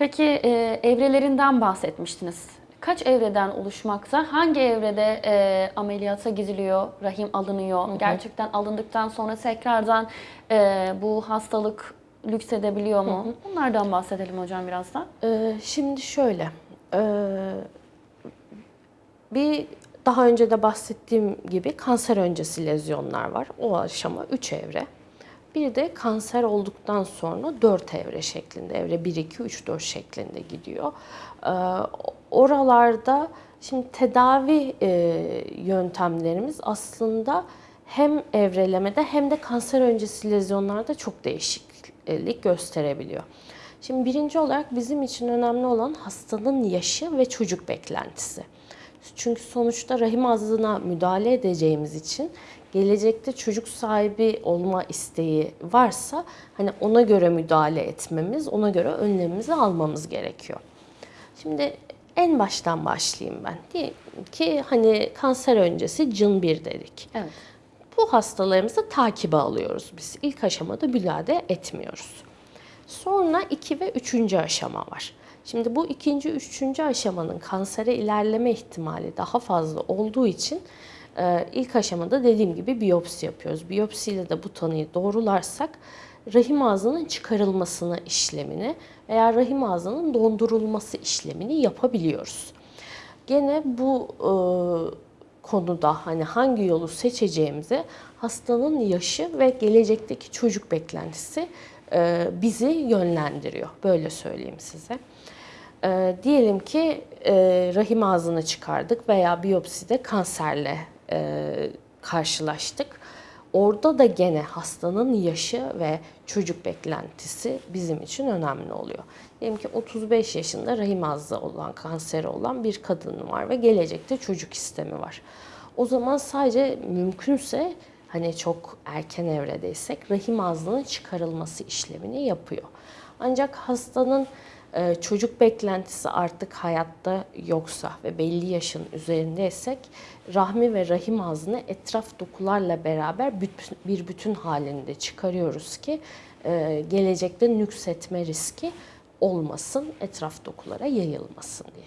Peki e, evrelerinden bahsetmiştiniz. Kaç evreden oluşmakta? Hangi evrede e, ameliyata gidiliyor, rahim alınıyor? Gerçekten alındıktan sonra tekrardan e, bu hastalık lüksedebiliyor mu? Bunlardan bahsedelim hocam biraz da. Ee, şimdi şöyle, ee, bir daha önce de bahsettiğim gibi kanser öncesi lezyonlar var. O aşama 3 evre. Bir de kanser olduktan sonra 4 evre şeklinde, evre 1, 2, 3, 4 şeklinde gidiyor. Ee, oralarda şimdi tedavi e, yöntemlerimiz aslında hem evrelemede hem de kanser öncesi lezyonlarda çok değişiklik gösterebiliyor. Şimdi birinci olarak bizim için önemli olan hastanın yaşı ve çocuk beklentisi. Çünkü sonuçta rahim ağzına müdahale edeceğimiz için gelecekte çocuk sahibi olma isteği varsa hani ona göre müdahale etmemiz, ona göre önlemimizi almamız gerekiyor. Şimdi en baştan başlayayım ben. Diyelim ki hani kanser öncesi cın bir dedik. Evet. Bu hastalarımızı takibe alıyoruz biz. İlk aşamada müdahale etmiyoruz. Sonra 2 ve 3. aşama var. Şimdi bu ikinci, üçüncü aşamanın kansere ilerleme ihtimali daha fazla olduğu için e, ilk aşamada dediğim gibi biyopsi yapıyoruz. Biyopsiyle de bu tanıyı doğrularsak rahim ağzının çıkarılmasını işlemini veya rahim ağzının dondurulması işlemini yapabiliyoruz. Gene bu e, konuda hani hangi yolu seçeceğimize hastanın yaşı ve gelecekteki çocuk beklentisi e, bizi yönlendiriyor. Böyle söyleyeyim size. E, diyelim ki e, rahim ağzını çıkardık veya biyopside kanserle karşılaştık. Orada da gene hastanın yaşı ve çocuk beklentisi bizim için önemli oluyor. Diyelim ki 35 yaşında rahim ağzı olan, kanseri olan bir kadın var ve gelecekte çocuk istemi var. O zaman sadece mümkünse hani çok erken evredeysek rahim ağzının çıkarılması işlemini yapıyor. Ancak hastanın e, çocuk beklentisi artık hayatta yoksa ve belli yaşın üzerindeysek rahmi ve rahim ağzını etraf dokularla beraber bütün- bir bütün halinde çıkarıyoruz ki e, gelecekte nüksetme riski olmasın, etraf dokulara yayılmasın diye.